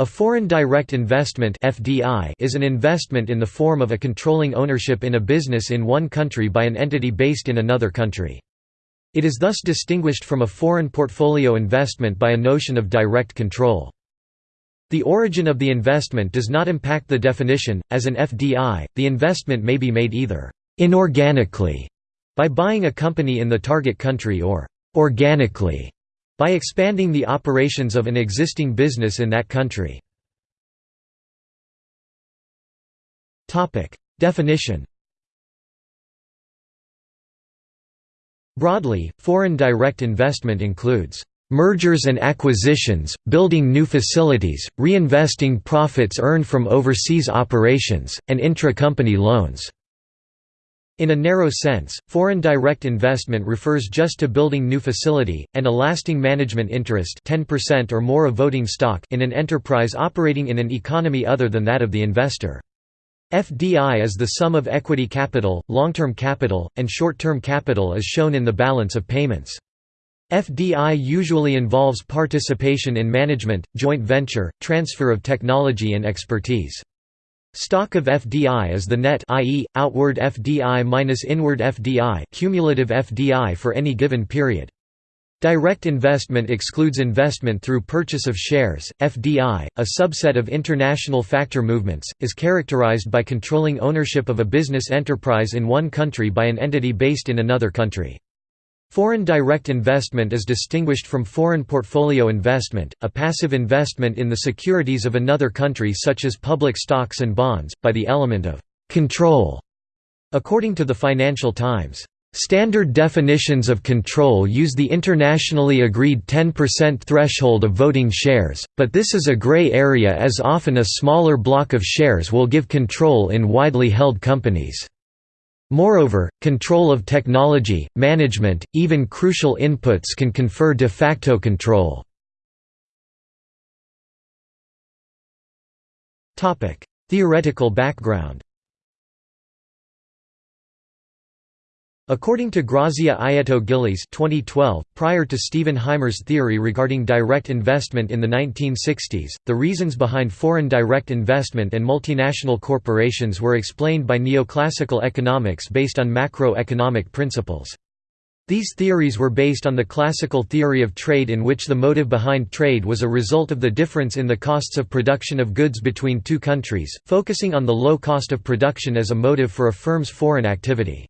A foreign direct investment (FDI) is an investment in the form of a controlling ownership in a business in one country by an entity based in another country. It is thus distinguished from a foreign portfolio investment by a notion of direct control. The origin of the investment does not impact the definition. As an FDI, the investment may be made either inorganically by buying a company in the target country or organically by expanding the operations of an existing business in that country. Definition Broadly, foreign direct investment includes mergers and acquisitions, building new facilities, reinvesting profits earned from overseas operations, and intra-company loans. In a narrow sense, foreign direct investment refers just to building new facility, and a lasting management interest 10% or more of voting stock in an enterprise operating in an economy other than that of the investor. FDI is the sum of equity capital, long-term capital, and short-term capital as shown in the balance of payments. FDI usually involves participation in management, joint venture, transfer of technology and expertise. Stock of FDI is the net i.e., outward FDI minus inward FDI cumulative FDI for any given period. Direct investment excludes investment through purchase of shares. FDI, a subset of international factor movements, is characterized by controlling ownership of a business enterprise in one country by an entity based in another country. Foreign direct investment is distinguished from foreign portfolio investment, a passive investment in the securities of another country such as public stocks and bonds, by the element of «control». According to the Financial Times, Standard definitions of control use the internationally agreed 10% threshold of voting shares, but this is a gray area as often a smaller block of shares will give control in widely held companies. Moreover, control of technology, management, even crucial inputs can confer de facto control. Theoretical background According to Grazia Ietto-Gillies 2012, prior to Stephen Hymer's theory regarding direct investment in the 1960s, the reasons behind foreign direct investment and multinational corporations were explained by neoclassical economics based on macroeconomic principles. These theories were based on the classical theory of trade in which the motive behind trade was a result of the difference in the costs of production of goods between two countries, focusing on the low cost of production as a motive for a firm's foreign activity.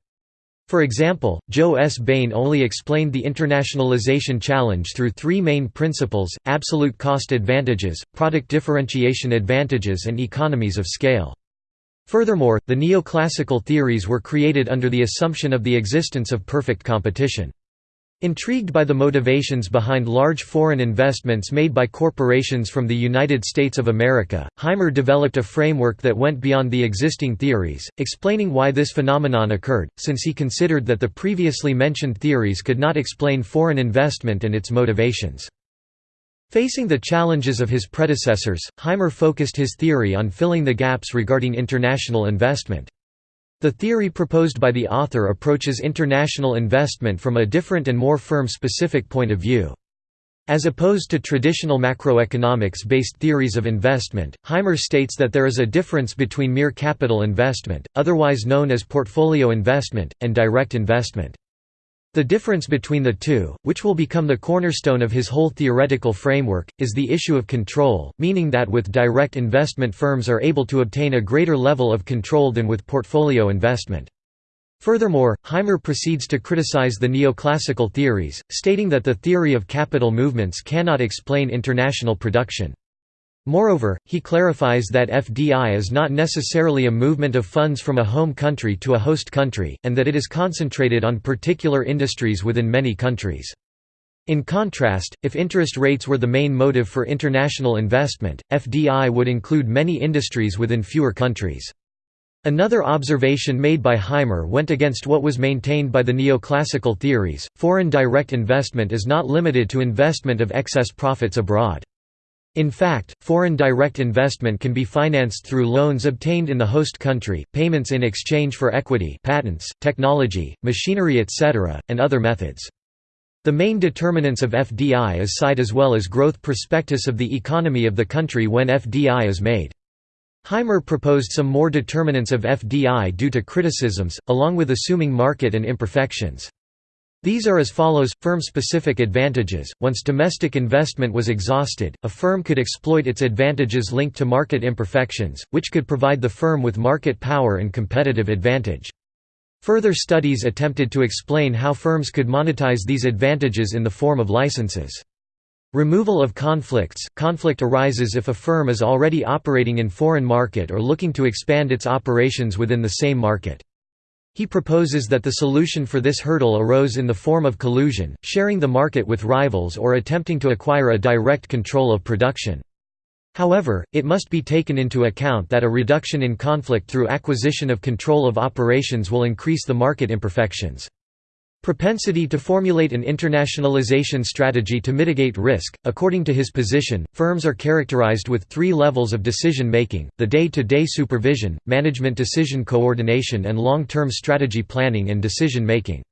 For example, Joe S. Bain only explained the internationalization challenge through three main principles, absolute cost advantages, product differentiation advantages and economies of scale. Furthermore, the neoclassical theories were created under the assumption of the existence of perfect competition. Intrigued by the motivations behind large foreign investments made by corporations from the United States of America, Hymer developed a framework that went beyond the existing theories, explaining why this phenomenon occurred, since he considered that the previously mentioned theories could not explain foreign investment and its motivations. Facing the challenges of his predecessors, Hymer focused his theory on filling the gaps regarding international investment. The theory proposed by the author approaches international investment from a different and more firm-specific point of view. As opposed to traditional macroeconomics-based theories of investment, Hymer states that there is a difference between mere capital investment, otherwise known as portfolio investment, and direct investment. The difference between the two, which will become the cornerstone of his whole theoretical framework, is the issue of control, meaning that with direct investment firms are able to obtain a greater level of control than with portfolio investment. Furthermore, Hymer proceeds to criticize the neoclassical theories, stating that the theory of capital movements cannot explain international production. Moreover, he clarifies that FDI is not necessarily a movement of funds from a home country to a host country, and that it is concentrated on particular industries within many countries. In contrast, if interest rates were the main motive for international investment, FDI would include many industries within fewer countries. Another observation made by Hymer went against what was maintained by the neoclassical theories, foreign direct investment is not limited to investment of excess profits abroad. In fact, foreign direct investment can be financed through loans obtained in the host country, payments in exchange for equity patents, technology, machinery etc., and other methods. The main determinants of FDI is side as well as growth prospectus of the economy of the country when FDI is made. Hymer proposed some more determinants of FDI due to criticisms, along with assuming market and imperfections. These are as follows, firm-specific advantages, once domestic investment was exhausted, a firm could exploit its advantages linked to market imperfections, which could provide the firm with market power and competitive advantage. Further studies attempted to explain how firms could monetize these advantages in the form of licenses. Removal of conflicts – Conflict arises if a firm is already operating in foreign market or looking to expand its operations within the same market. He proposes that the solution for this hurdle arose in the form of collusion, sharing the market with rivals or attempting to acquire a direct control of production. However, it must be taken into account that a reduction in conflict through acquisition of control of operations will increase the market imperfections. Propensity to formulate an internationalization strategy to mitigate risk. According to his position, firms are characterized with three levels of decision making the day to day supervision, management decision coordination, and long term strategy planning and decision making.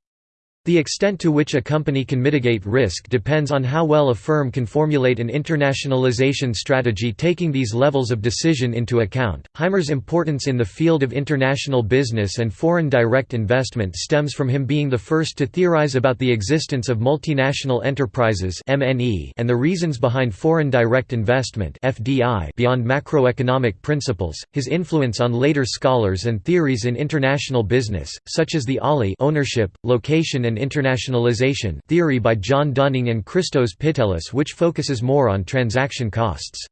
The extent to which a company can mitigate risk depends on how well a firm can formulate an internationalization strategy taking these levels of decision into account. Hymer's importance in the field of international business and foreign direct investment stems from him being the first to theorize about the existence of multinational enterprises (MNE) and the reasons behind foreign direct investment (FDI) beyond macroeconomic principles. His influence on later scholars and theories in international business, such as the OLI ownership, location and and Internationalization theory by John Dunning and Christos Pitelis which focuses more on transaction costs.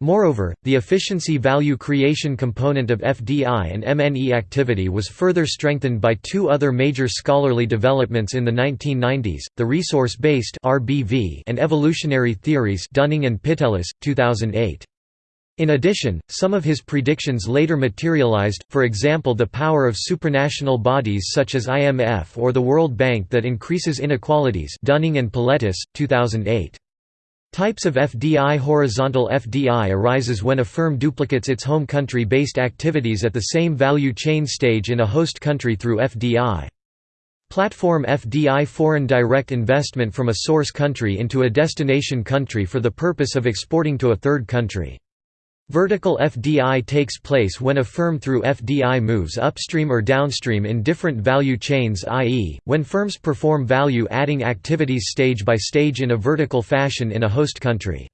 Moreover, the efficiency value creation component of FDI and MNE activity was further strengthened by two other major scholarly developments in the 1990s, the resource-based and evolutionary theories Dunning and Pitelis, 2008. In addition, some of his predictions later materialized, for example the power of supranational bodies such as IMF or the World Bank that increases inequalities Dunning and Pitelis, 2008. Types of FDI Horizontal FDI arises when a firm duplicates its home country-based activities at the same value chain stage in a host country through FDI. Platform FDI Foreign direct investment from a source country into a destination country for the purpose of exporting to a third country. Vertical FDI takes place when a firm through FDI moves upstream or downstream in different value chains i.e., when firms perform value-adding activities stage by stage in a vertical fashion in a host country.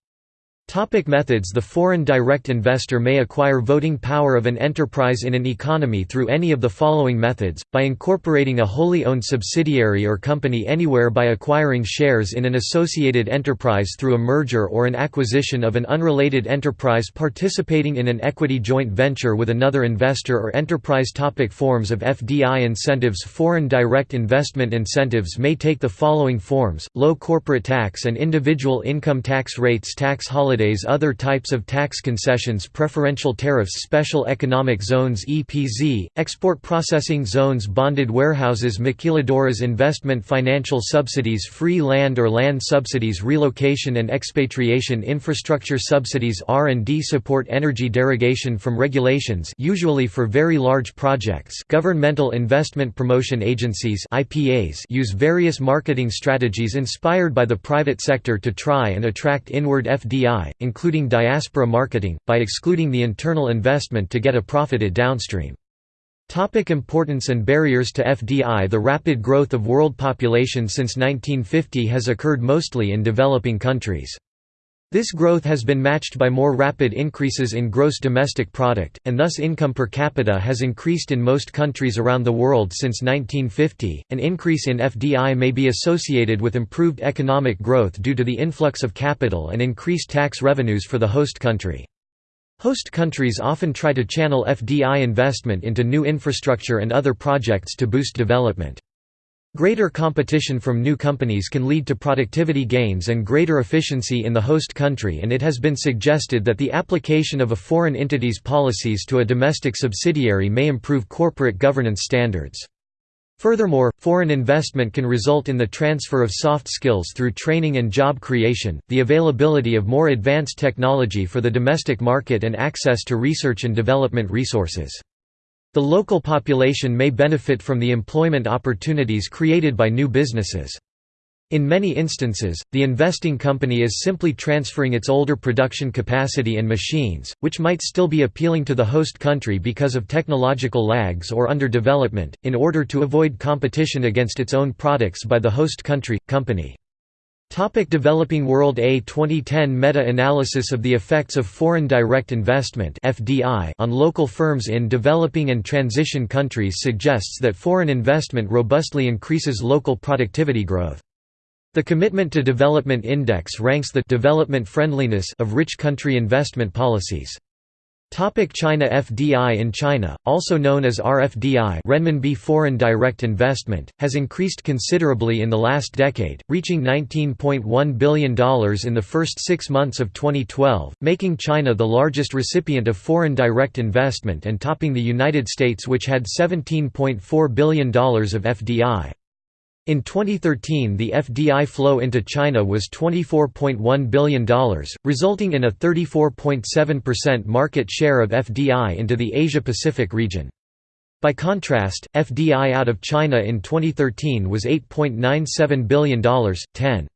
Topic methods. The foreign direct investor may acquire voting power of an enterprise in an economy through any of the following methods, by incorporating a wholly owned subsidiary or company anywhere by acquiring shares in an associated enterprise through a merger or an acquisition of an unrelated enterprise participating in an equity joint venture with another investor or enterprise. Topic Forms of FDI incentives. Foreign direct investment incentives may take the following forms, low corporate tax and individual income tax rates tax holidays holidays Other types of tax concessions Preferential tariffs Special economic zones EPZ, export processing zones Bonded warehouses Maquiladoras investment Financial subsidies Free land or land subsidies Relocation and expatriation Infrastructure subsidies R&D support Energy derogation from regulations usually for very large projects Governmental investment promotion agencies IPAs use various marketing strategies inspired by the private sector to try and attract inward FDI including diaspora marketing, by excluding the internal investment to get a profited downstream. Topic importance and barriers to FDI The rapid growth of world population since 1950 has occurred mostly in developing countries. This growth has been matched by more rapid increases in gross domestic product, and thus income per capita has increased in most countries around the world since 1950. An increase in FDI may be associated with improved economic growth due to the influx of capital and increased tax revenues for the host country. Host countries often try to channel FDI investment into new infrastructure and other projects to boost development. Greater competition from new companies can lead to productivity gains and greater efficiency in the host country and it has been suggested that the application of a foreign entity's policies to a domestic subsidiary may improve corporate governance standards. Furthermore, foreign investment can result in the transfer of soft skills through training and job creation, the availability of more advanced technology for the domestic market and access to research and development resources. The local population may benefit from the employment opportunities created by new businesses. In many instances, the investing company is simply transferring its older production capacity and machines, which might still be appealing to the host country because of technological lags or under development, in order to avoid competition against its own products by the host country, company. Topic Developing World A 2010 meta-analysis of the effects of foreign direct investment (FDI) on local firms in developing and transition countries suggests that foreign investment robustly increases local productivity growth. The Commitment to Development Index ranks the development friendliness of rich country investment policies. Topic China FDI in China, also known as RFDI renminbi foreign direct investment, has increased considerably in the last decade, reaching $19.1 billion in the first six months of 2012, making China the largest recipient of foreign direct investment and topping the United States which had $17.4 billion of FDI. In 2013 the FDI flow into China was $24.1 billion, resulting in a 34.7% market share of FDI into the Asia-Pacific region. By contrast, FDI out of China in 2013 was $8.97 billion, 10.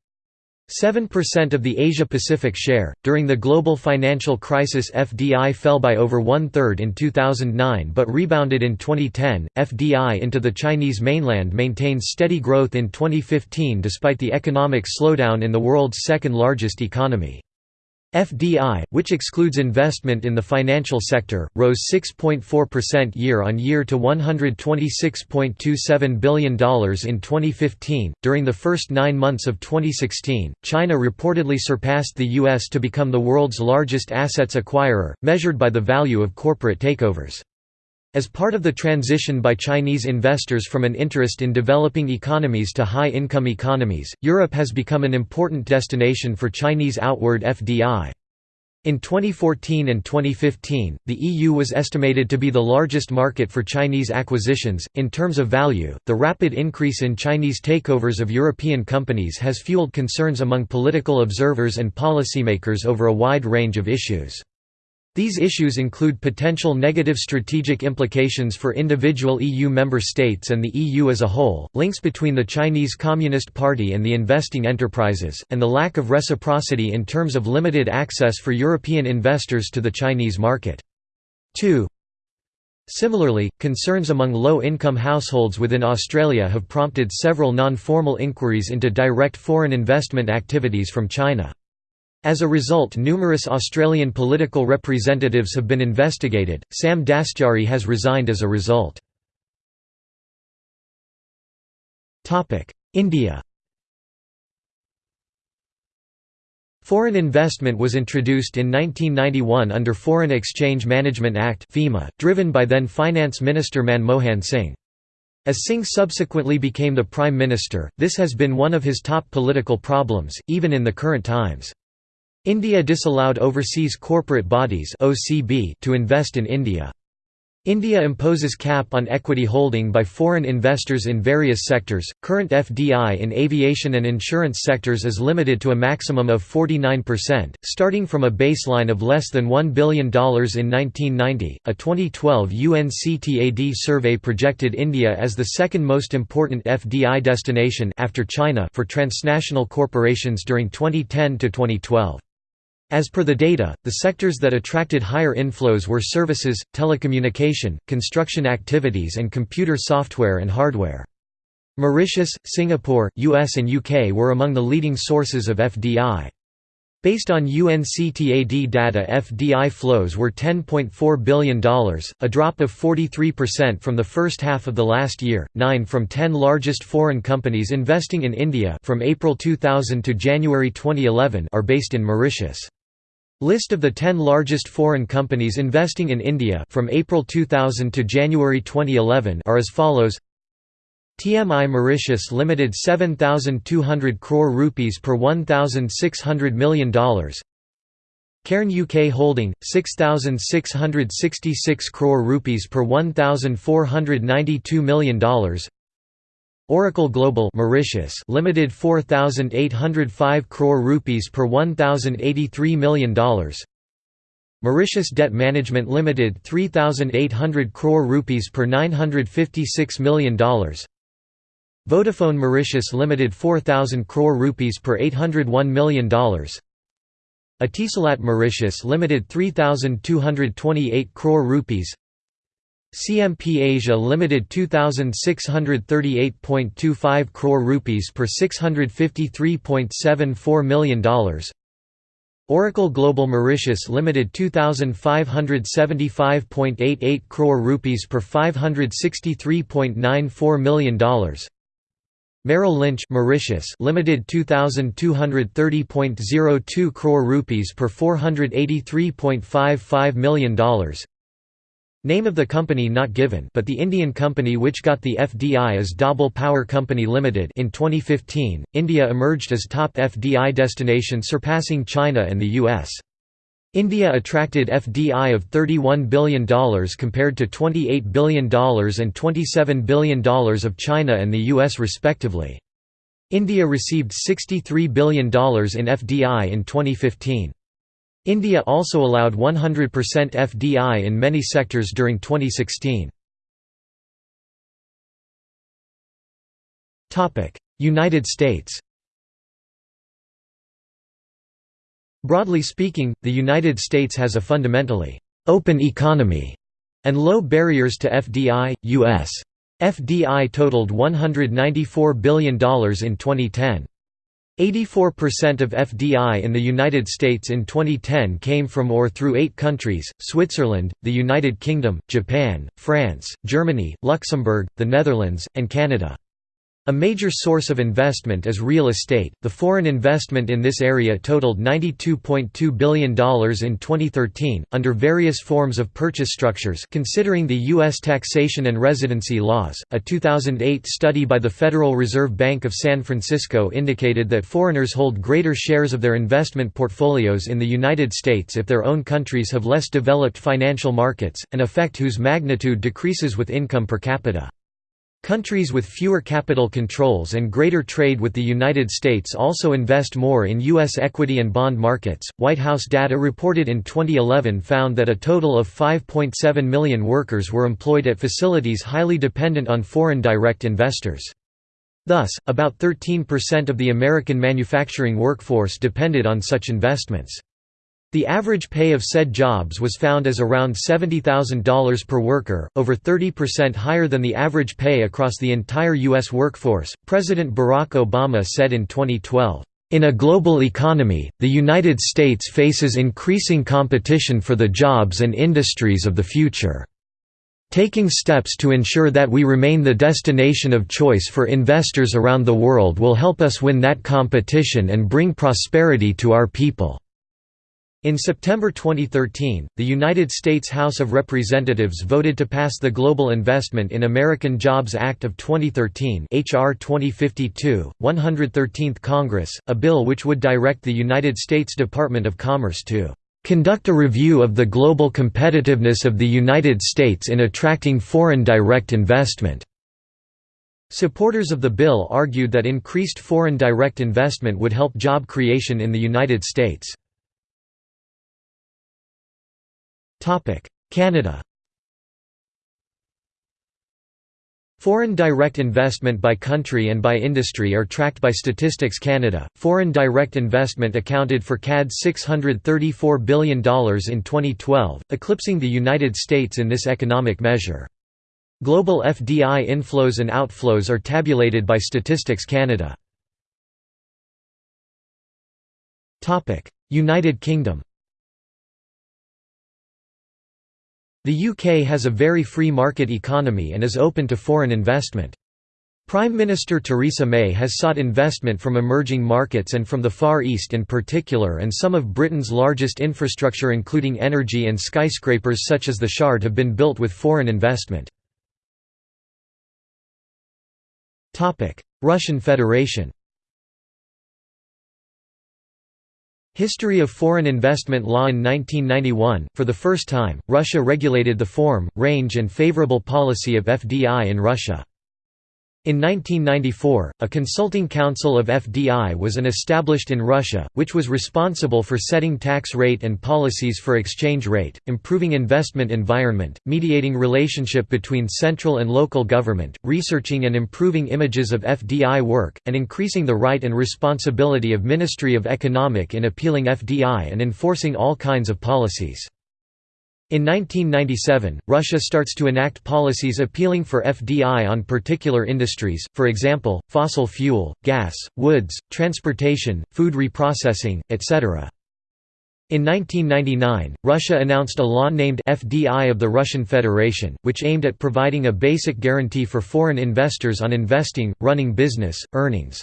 7% of the Asia-Pacific share. During the global financial crisis, FDI fell by over one third in 2009 but rebounded in 2010. FDI into the Chinese mainland maintained steady growth in 2015 despite the economic slowdown in the world's second largest economy. FDI, which excludes investment in the financial sector, rose 6.4% year-on-year to $126.27 billion in 2015. During the first nine months of 2016, China reportedly surpassed the U.S. to become the world's largest assets acquirer, measured by the value of corporate takeovers. As part of the transition by Chinese investors from an interest in developing economies to high-income economies, Europe has become an important destination for Chinese outward FDI. In 2014 and 2015, the EU was estimated to be the largest market for Chinese acquisitions. In terms of value, the rapid increase in Chinese takeovers of European companies has fueled concerns among political observers and policymakers over a wide range of issues. These issues include potential negative strategic implications for individual EU member states and the EU as a whole, links between the Chinese Communist Party and the investing enterprises, and the lack of reciprocity in terms of limited access for European investors to the Chinese market. 2. Similarly, concerns among low-income households within Australia have prompted several non-formal inquiries into direct foreign investment activities from China. As a result numerous Australian political representatives have been investigated, Sam Dastyari has resigned as a result. India Foreign investment was introduced in 1991 under Foreign Exchange Management Act (FEMA), driven by then Finance Minister Manmohan Singh. As Singh subsequently became the Prime Minister, this has been one of his top political problems, even in the current times. India disallowed overseas corporate bodies (OCB) to invest in India. India imposes cap on equity holding by foreign investors in various sectors. Current FDI in aviation and insurance sectors is limited to a maximum of 49%, starting from a baseline of less than $1 billion in 1990. A 2012 UNCTAD survey projected India as the second most important FDI destination after China for transnational corporations during 2010 to 2012. As per the data, the sectors that attracted higher inflows were services, telecommunication, construction activities and computer software and hardware. Mauritius, Singapore, US and UK were among the leading sources of FDI. Based on UNCTAD data FDI flows were $10.4 billion, a drop of 43% from the first half of the last year. 9 from 10 largest foreign companies investing in India from April 2000 to January 2011 are based in Mauritius. List of the 10 largest foreign companies investing in India from April 2000 to January 2011 are as follows TMI Mauritius Limited 7200 crore rupees per 1600 million dollars. Cairn UK Holding 6666 crore rupees per 1492 million dollars. Oracle Global Mauritius Limited 4805 crore rupees per 1083 million dollars. Mauritius Debt Management Limited 3800 crore rupees per 956 million dollars Vodafone Mauritius Limited 4000 crore rupees per 801 million dollars. Etisalat Mauritius Limited 3228 crore rupees. CMP Asia Limited 2638.25 crore rupees per 653.74 million dollars. Oracle Global Mauritius Limited 2575.88 crore rupees per 563.94 million dollars Merrill Lynch Mauritius Limited 2230.02 crore rupees per 483.55 million dollars Name of the company not given but the Indian company which got the FDI is Dabhol Power Company Limited in 2015, India emerged as top FDI destination surpassing China and the US. India attracted FDI of $31 billion compared to $28 billion and $27 billion of China and the US respectively. India received $63 billion in FDI in 2015. India also allowed 100% FDI in many sectors during 2016. United States Broadly speaking, the United States has a fundamentally «open economy» and low barriers to FDI. U.S. FDI totaled $194 billion in 2010. 84% of FDI in the United States in 2010 came from or through eight countries, Switzerland, the United Kingdom, Japan, France, Germany, Luxembourg, the Netherlands, and Canada. A major source of investment is real estate. The foreign investment in this area totaled $92.2 billion in 2013, under various forms of purchase structures. Considering the U.S. taxation and residency laws, a 2008 study by the Federal Reserve Bank of San Francisco indicated that foreigners hold greater shares of their investment portfolios in the United States if their own countries have less developed financial markets, an effect whose magnitude decreases with income per capita. Countries with fewer capital controls and greater trade with the United States also invest more in U.S. equity and bond markets. White House data reported in 2011 found that a total of 5.7 million workers were employed at facilities highly dependent on foreign direct investors. Thus, about 13% of the American manufacturing workforce depended on such investments. The average pay of said jobs was found as around $70,000 per worker, over 30% higher than the average pay across the entire U.S. workforce. President Barack Obama said in 2012, In a global economy, the United States faces increasing competition for the jobs and industries of the future. Taking steps to ensure that we remain the destination of choice for investors around the world will help us win that competition and bring prosperity to our people. In September 2013, the United States House of Representatives voted to pass the Global Investment in American Jobs Act of 2013 HR 2052, 113th Congress, a bill which would direct the United States Department of Commerce to "...conduct a review of the global competitiveness of the United States in attracting foreign direct investment." Supporters of the bill argued that increased foreign direct investment would help job creation in the United States. Canada Foreign direct investment by country and by industry are tracked by Statistics Canada. Foreign direct investment accounted for CAD $634 billion in 2012, eclipsing the United States in this economic measure. Global FDI inflows and outflows are tabulated by Statistics Canada. United Kingdom The UK has a very free market economy and is open to foreign investment. Prime Minister Theresa May has sought investment from emerging markets and from the Far East in particular and some of Britain's largest infrastructure including energy and skyscrapers such as the Shard have been built with foreign investment. Russian Federation History of Foreign Investment Law In 1991, for the first time, Russia regulated the form, range and favorable policy of FDI in Russia. In 1994, a consulting council of FDI was an established in Russia, which was responsible for setting tax rate and policies for exchange rate, improving investment environment, mediating relationship between central and local government, researching and improving images of FDI work, and increasing the right and responsibility of Ministry of Economic in appealing FDI and enforcing all kinds of policies. In 1997, Russia starts to enact policies appealing for FDI on particular industries, for example, fossil fuel, gas, woods, transportation, food reprocessing, etc. In 1999, Russia announced a law named FDI of the Russian Federation, which aimed at providing a basic guarantee for foreign investors on investing, running business, earnings.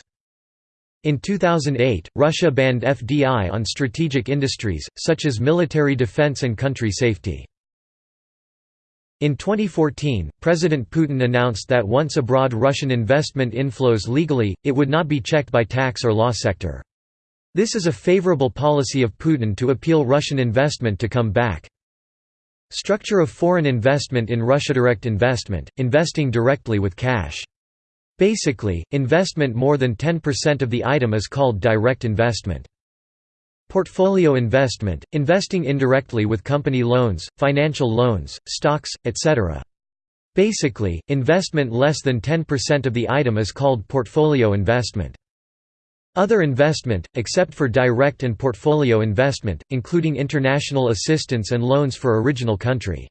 In 2008, Russia banned FDI on strategic industries, such as military defense and country safety. In 2014, President Putin announced that once abroad Russian investment inflows legally, it would not be checked by tax or law sector. This is a favorable policy of Putin to appeal Russian investment to come back. Structure of foreign investment in Russia Direct investment, investing directly with cash Basically, investment more than 10% of the item is called direct investment. Portfolio investment, investing indirectly with company loans, financial loans, stocks, etc. Basically, investment less than 10% of the item is called portfolio investment. Other investment, except for direct and portfolio investment, including international assistance and loans for original country.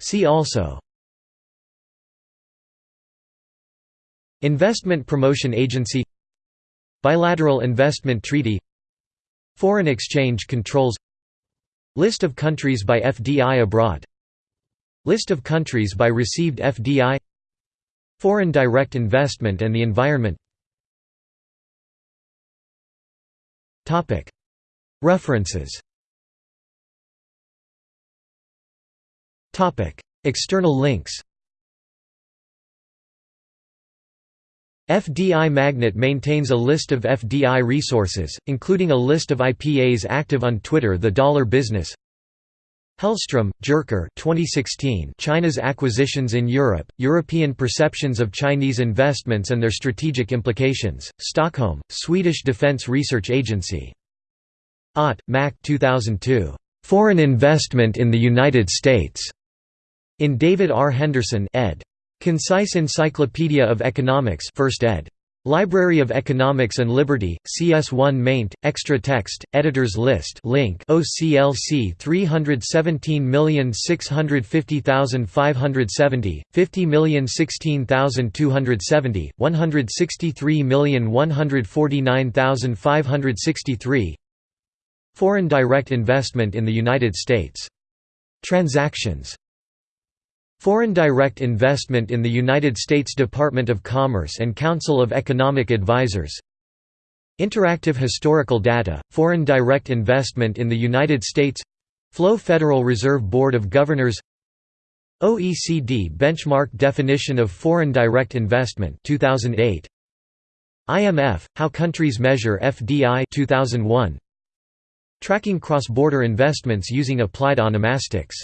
See also Investment Promotion Agency Bilateral Investment Treaty Foreign exchange controls List of countries by FDI abroad List of countries by received FDI Foreign direct investment and the environment References External links FDI Magnet maintains a list of FDI resources, including a list of IPAs active on Twitter The Dollar Business Hellstrom, Jerker 2016 China's Acquisitions in Europe, European Perceptions of Chinese Investments and Their Strategic Implications, Stockholm, Swedish Defence Research Agency. Ott, Mack 2002. Foreign Investment in the United States. In David R. Henderson ed. Concise Encyclopedia of Economics 1st ed. Library of Economics and Liberty, CS1 maint, extra text, editors list link OCLC 317650570, 50016270, 163149563 Foreign direct investment in the United States. Transactions Foreign direct investment in the United States Department of Commerce and Council of Economic Advisers Interactive historical data, foreign direct investment in the United States. Flow Federal Reserve Board of Governors. OECD benchmark definition of foreign direct investment 2008 IMF how countries measure FDI 2001 Tracking cross-border investments using applied onomastics